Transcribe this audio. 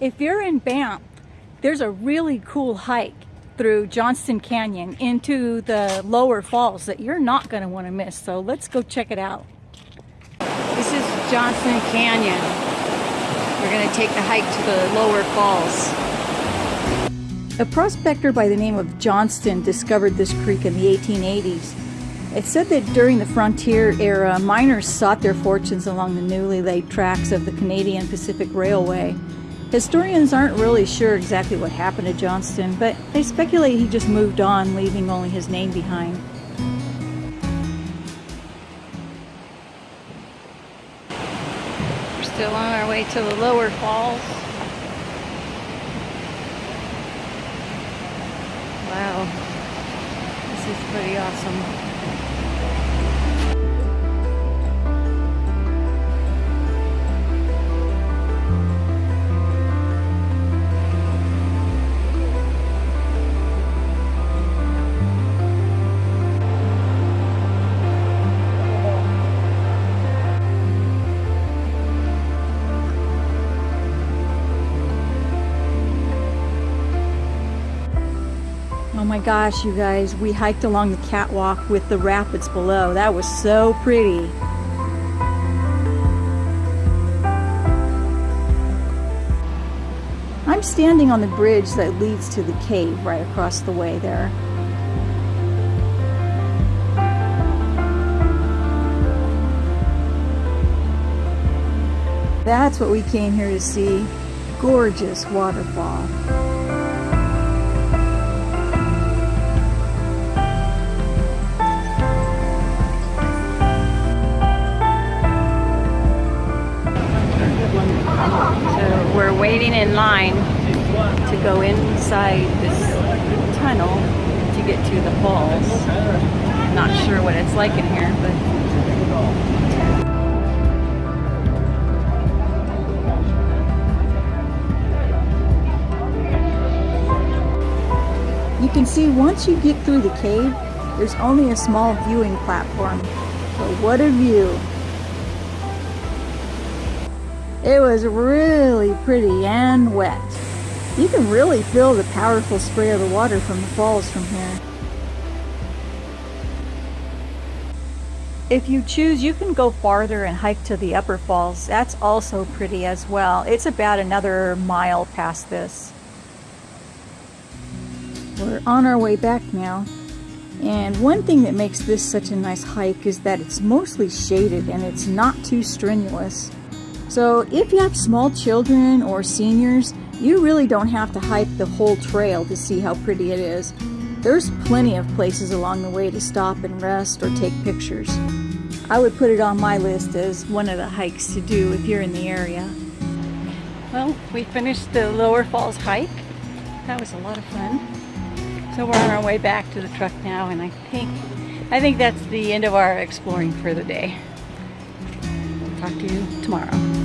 If you're in Banff, there's a really cool hike through Johnston Canyon into the lower falls that you're not going to want to miss. So let's go check it out. This is Johnston Canyon. We're going to take the hike to the lower falls. A prospector by the name of Johnston discovered this creek in the 1880s. It's said that during the frontier era, miners sought their fortunes along the newly laid tracks of the Canadian Pacific Railway. Historians aren't really sure exactly what happened to Johnston, but they speculate he just moved on, leaving only his name behind. We're still on our way to the lower falls. Wow, this is pretty awesome. Oh my gosh, you guys, we hiked along the catwalk with the rapids below. That was so pretty. I'm standing on the bridge that leads to the cave right across the way there. That's what we came here to see. Gorgeous waterfall. In line to go inside this tunnel to get to the falls. Not sure what it's like in here, but You can see once you get through the cave, there's only a small viewing platform. But what a view! It was really pretty and wet. You can really feel the powerful spray of the water from the falls from here. If you choose, you can go farther and hike to the upper falls. That's also pretty as well. It's about another mile past this. We're on our way back now. And one thing that makes this such a nice hike is that it's mostly shaded and it's not too strenuous. So if you have small children or seniors, you really don't have to hike the whole trail to see how pretty it is. There's plenty of places along the way to stop and rest or take pictures. I would put it on my list as one of the hikes to do if you're in the area. Well, we finished the Lower Falls hike. That was a lot of fun. So we're on our way back to the truck now and I think I think that's the end of our exploring for the day. Talk to you tomorrow.